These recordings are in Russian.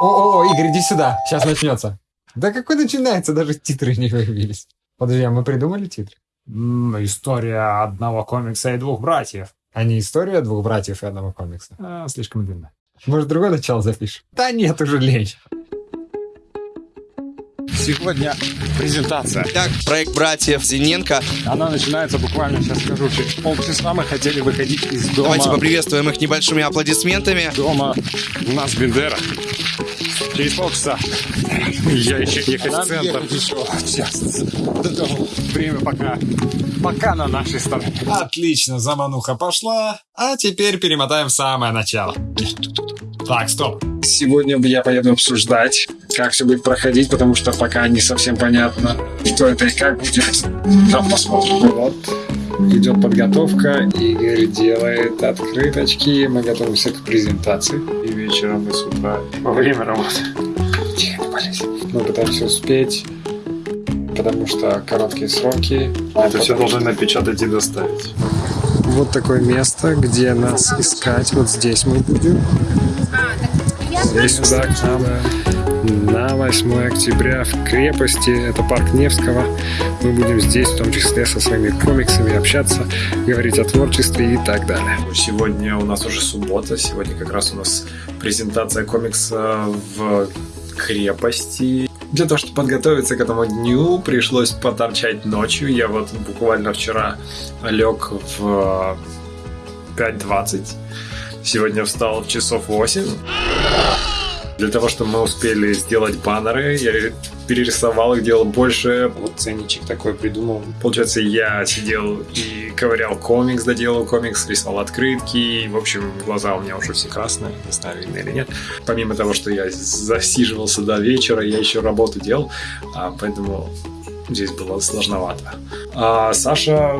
О-о-о, Игорь, иди сюда. Сейчас начнется. Да какой начинается? Даже титры не появились. Подожди, а мы придумали титры? История одного комикса и двух братьев. А не история двух братьев и одного комикса? А, слишком длинно. Может, другой начало запишем? Да нет, уже лень. Сегодня презентация. Так, проект братьев Зиненко. Она начинается буквально, сейчас скажу, через полчаса мы хотели выходить из дома. Давайте поприветствуем их небольшими аплодисментами. Дома у нас Бендера. Через полчаса. Я еще ехать в центр. еще час. До того. Время пока, пока на нашей стороне. Отлично, замануха пошла. А теперь перемотаем в самое начало. Так, стоп. Сегодня я поеду обсуждать, как все будет проходить, потому что пока не совсем понятно, что это и как будет. Там посмотрим. Вот. Идет подготовка, Игорь делает открыточки, мы готовимся к презентации. И вечером, и с утра, во время работы. Тихо, не. Мы пытаемся успеть, потому что короткие сроки. Это все должны напечатать и доставить. Вот такое место, где нас искать. Вот здесь мы будем. Здесь сюда к нам на 8 октября в крепости, это парк Невского. Мы будем здесь, в том числе со своими комиксами, общаться, говорить о творчестве и так далее. Сегодня у нас уже суббота. Сегодня как раз у нас презентация комикса в крепости. Для того, чтобы подготовиться к этому дню, пришлось поторчать ночью. Я вот буквально вчера лег в 5.20. Сегодня встал в часов 8. Для того, чтобы мы успели сделать баннеры, я перерисовал их, делал больше. Вот ценничек такой придумал. Получается, я сидел и ковырял комикс, доделал комикс, рисовал открытки. В общем, глаза у меня уже все красные, не знаю, видно или нет. Помимо того, что я засиживался до вечера, я еще работу делал, а, поэтому здесь было сложновато. А Саша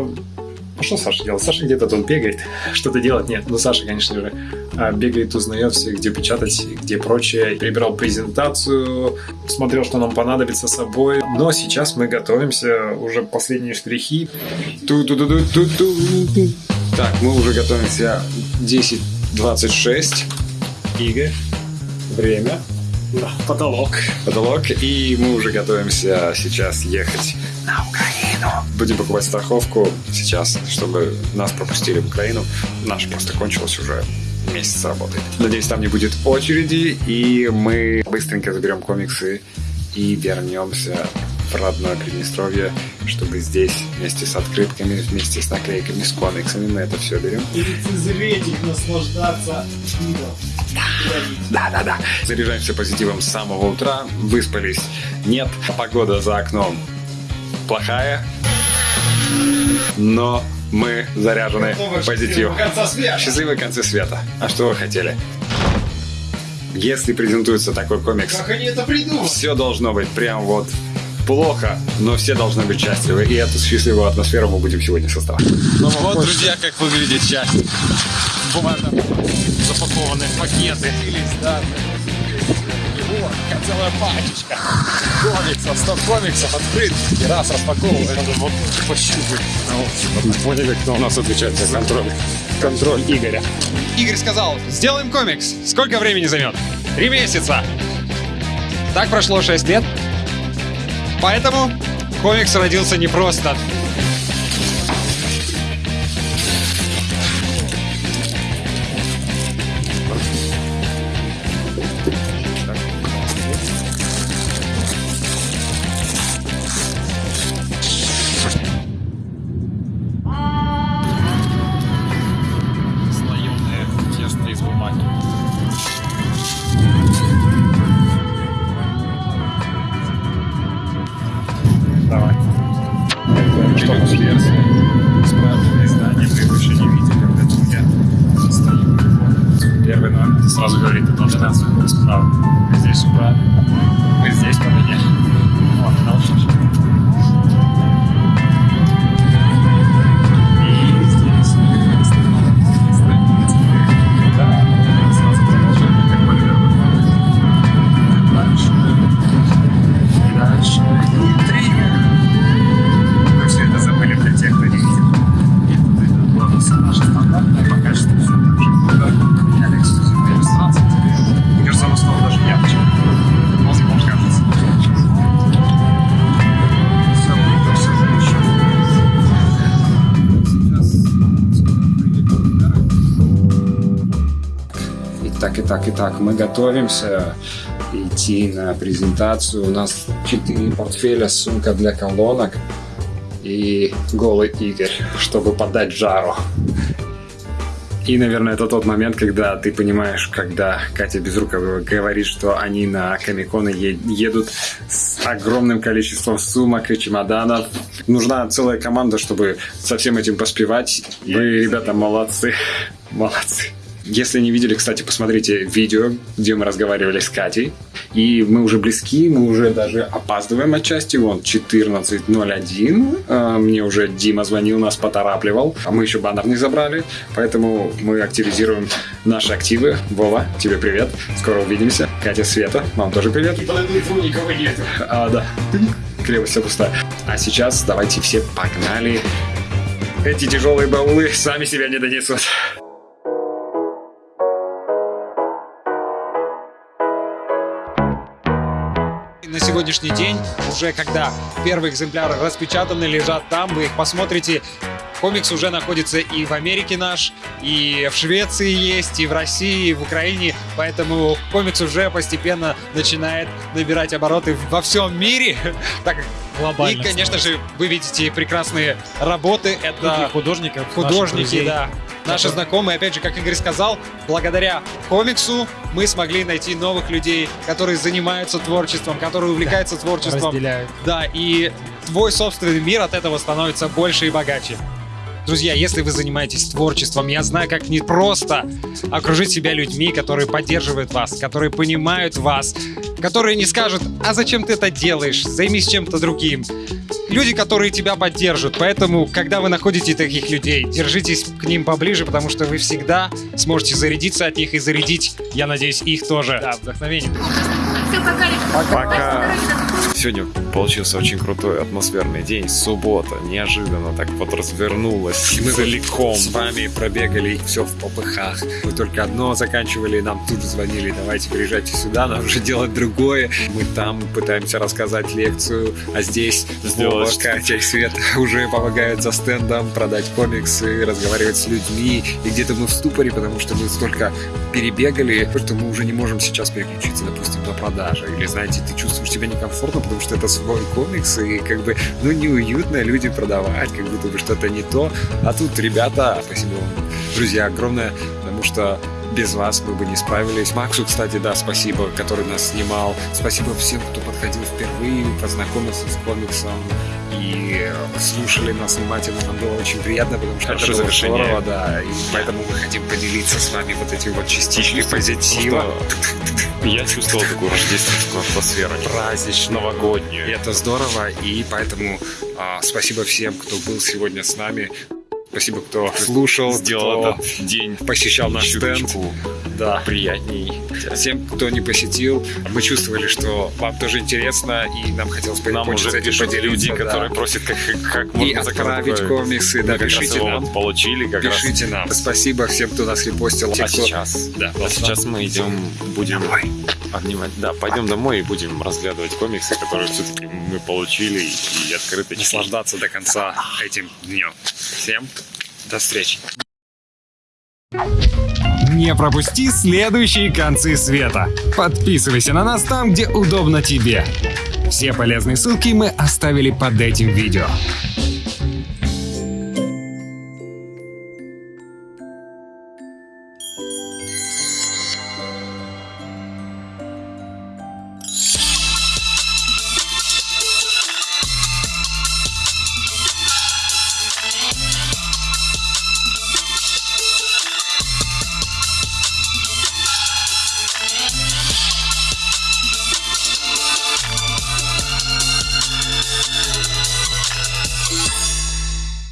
а что Саша делает? Саша где-то тут бегает, что-то делать нет. Ну, Саша, конечно же, бегает, узнает все, где печатать, где прочее. Перебирал презентацию, смотрел, что нам понадобится с собой. Но сейчас мы готовимся, уже последние штрихи. Ту-ту-ту-ту-ту-ту. Так, мы уже готовимся 10.26. Игорь, время, Да, потолок. Потолок. И мы уже готовимся сейчас ехать на Украину. Будем покупать страховку сейчас, чтобы нас пропустили в Украину. Наша просто кончилась уже месяц работает. Надеюсь, там не будет очереди, и мы быстренько заберем комиксы и вернемся в родное Приднестровье, чтобы здесь вместе с открытками, вместе с наклейками, с комиксами мы это все берем. И лицезреть их, наслаждаться видом. Да, да, да. Заряжаемся позитивом с самого утра, выспались. Нет, погода за окном плохая, но мы заряжены позитивом. Конца света. Счастливые концы света. А что вы хотели? Если презентуется такой комикс, Как они это придумали? все должно быть прям вот плохо, но все должны быть счастливы. И эту счастливую атмосферу мы будем сегодня создавать. Вот, друзья, как выглядит счастье. Бумага, запакованные пакеты. О, какая целая пачечка комиксов, 100 комиксов открыт. И раз распаковываю, надо вот пощупать. Ну, вот, поняли, кто у нас отвечает за контроль. Контроль Игоря. Игорь сказал, сделаем комикс. Сколько времени займет? Три месяца. Так прошло шесть лет. Поэтому комикс родился не просто. Сразу говорит, это должна быть справа. Мы здесь убрали. Мы здесь поменяли. Вот, дальше. И Дальше. И дальше. И триггер. Итак, итак, итак, мы готовимся идти на презентацию. У нас четыре портфеля, сумка для колонок и голый Игорь, чтобы подать жару. И, наверное, это тот момент, когда ты понимаешь, когда Катя Безрукова говорит, что они на Комиконы едут с огромным количеством сумок и чемоданов. Нужна целая команда, чтобы со всем этим поспевать. Вы, ребята, молодцы. Молодцы. Если не видели, кстати, посмотрите видео, где мы разговаривали с Катей. И мы уже близки, мы уже даже опаздываем отчасти. Вон 14.01. А, Мне уже Дима звонил, нас поторапливал. А мы еще баннер не забрали. Поэтому мы активизируем наши активы. Вова, тебе привет. Скоро увидимся. Катя, Света, вам тоже привет. По телефону никого нет. А, да. Крепость вся пустая. А сейчас давайте все погнали. Эти тяжелые баулы сами себя не донесут. Сегодняшний день, уже когда первые экземпляры распечатаны, лежат там, вы их посмотрите. Комикс уже находится и в Америке наш, и в Швеции есть, и в России, и в Украине, поэтому комикс уже постепенно начинает набирать обороты во всем мире. Так, и, конечно же, вы видите прекрасные работы. Это художников, художники, да. Наши знакомые, опять же, как Игорь сказал, благодаря комиксу мы смогли найти новых людей, которые занимаются творчеством, которые увлекаются творчеством. разделяют. Да, и твой собственный мир от этого становится больше и богаче. Друзья, если вы занимаетесь творчеством, я знаю, как непросто окружить себя людьми, которые поддерживают вас, которые понимают вас, которые не скажут, а зачем ты это делаешь, займись чем-то другим. Люди, которые тебя поддержат. Поэтому, когда вы находите таких людей, держитесь к ним поближе, потому что вы всегда сможете зарядиться от них и зарядить, я надеюсь, их тоже. Да, вдохновение. Все, пока. Пока. Сегодня получился очень крутой атмосферный день, суббота, неожиданно так вот развернулась, мы целиком. С вами пробегали все в попыхах. Мы только одно заканчивали, нам тут же звонили, давайте приезжайте сюда, нам уже делать другое. Мы там пытаемся рассказать лекцию, а здесь Сделать Вова. Катя и Света уже помогают за стендом продать комиксы, разговаривать с людьми. И где-то мы в ступоре, потому что мы столько перебегали, что мы уже не можем сейчас переключиться, допустим, на продажи. Или, знаете, ты чувствуешь себя некомфортно, потому что это свой комикс, и как бы, ну, неуютно люди продавать, как будто бы что-то не то. А тут, ребята, спасибо вам, друзья, огромное, потому что без вас мы бы не справились. Максу, кстати, да, спасибо, который нас снимал. Спасибо всем, кто подходил впервые, познакомился с комиксом и слушали нас внимательно. Нам было очень приятно, потому что Хорошее это было здорово, да. И поэтому мы хотим поделиться с вами вот этим вот частичкой позитива. Я чувствовал такую рождественскую атмосферу, Празднично. новогоднюю. И это здорово, и поэтому а, спасибо всем, кто был сегодня с нами. Спасибо, кто слушал, Сделал этот день посещал наш стенд. Да. приятней. Всем, кто не посетил, мы чувствовали, что вам тоже интересно, и нам хотелось по- Нам уже пишут люди, да. которые просят, как, как и можно заказать отправить такое. комиксы, да, раз пишите нам. вот получили как раз. Пишите нам. Спасибо всем, кто нас репостил. Те, А кто- сейчас? Да, А сейчас мы идем, будем Домой. обнимать. Да, пойдем домой и будем разглядывать комиксы, которые все-таки мы получили и, и открыты. наслаждаться до конца этим днем. Всем до встречи. Не пропусти следующие концы света. Подписывайся на нас там, где удобно тебе. Все полезные ссылки мы оставили под этим видео.